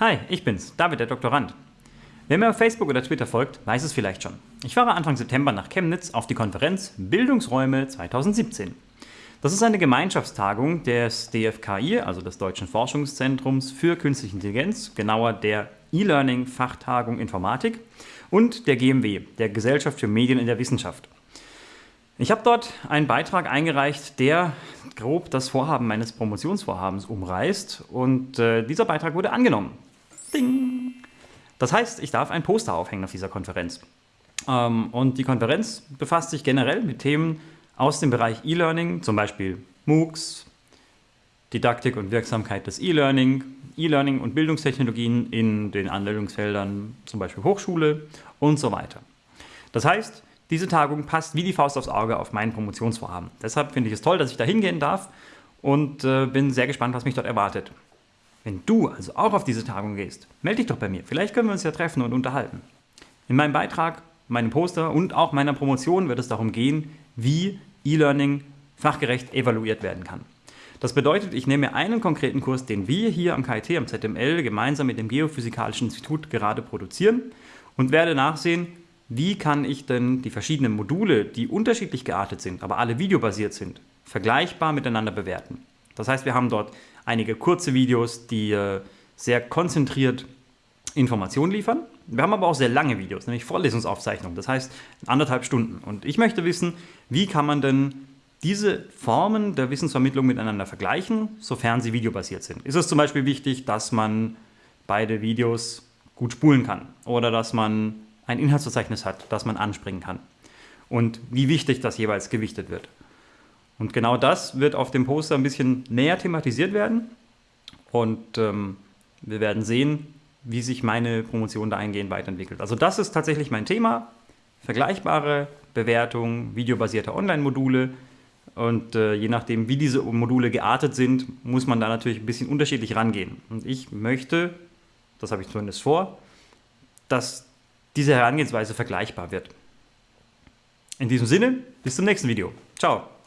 Hi, ich bin's, David, der Doktorand. Wer mir auf Facebook oder Twitter folgt, weiß es vielleicht schon. Ich fahre Anfang September nach Chemnitz auf die Konferenz Bildungsräume 2017. Das ist eine Gemeinschaftstagung des DFKI, also des Deutschen Forschungszentrums für Künstliche Intelligenz, genauer der E-Learning Fachtagung Informatik und der GMW, der Gesellschaft für Medien in der Wissenschaft. Ich habe dort einen Beitrag eingereicht, der grob das Vorhaben meines Promotionsvorhabens umreißt und äh, dieser Beitrag wurde angenommen. Ding. Das heißt, ich darf ein Poster aufhängen auf dieser Konferenz. Ähm, und die Konferenz befasst sich generell mit Themen aus dem Bereich E-Learning, zum Beispiel MOOCs, Didaktik und Wirksamkeit des E-Learning, E-Learning und Bildungstechnologien in den Anwendungsfeldern, zum Beispiel Hochschule und so weiter. Das heißt, diese Tagung passt wie die Faust aufs Auge auf mein Promotionsvorhaben. Deshalb finde ich es toll, dass ich da hingehen darf und äh, bin sehr gespannt, was mich dort erwartet. Wenn du also auch auf diese Tagung gehst, melde dich doch bei mir. Vielleicht können wir uns ja treffen und unterhalten. In meinem Beitrag, meinem Poster und auch meiner Promotion wird es darum gehen, wie E-Learning fachgerecht evaluiert werden kann. Das bedeutet, ich nehme einen konkreten Kurs, den wir hier am KIT, am ZML, gemeinsam mit dem Geophysikalischen Institut gerade produzieren und werde nachsehen, wie kann ich denn die verschiedenen Module, die unterschiedlich geartet sind, aber alle videobasiert sind, vergleichbar miteinander bewerten. Das heißt, wir haben dort einige kurze Videos, die äh, sehr konzentriert Informationen liefern. Wir haben aber auch sehr lange Videos, nämlich Vorlesungsaufzeichnungen, das heißt anderthalb Stunden. Und ich möchte wissen, wie kann man denn diese Formen der Wissensvermittlung miteinander vergleichen, sofern sie videobasiert sind. Ist es zum Beispiel wichtig, dass man beide Videos gut spulen kann oder dass man ein Inhaltsverzeichnis hat, das man anspringen kann und wie wichtig das jeweils gewichtet wird. Und genau das wird auf dem Poster ein bisschen näher thematisiert werden. Und ähm, wir werden sehen, wie sich meine Promotion dahingehend weiterentwickelt. Also das ist tatsächlich mein Thema. Vergleichbare Bewertung videobasierter Online-Module. Und äh, je nachdem, wie diese Module geartet sind, muss man da natürlich ein bisschen unterschiedlich rangehen. Und ich möchte, das habe ich zumindest vor, dass diese Herangehensweise vergleichbar wird. In diesem Sinne, bis zum nächsten Video. Ciao.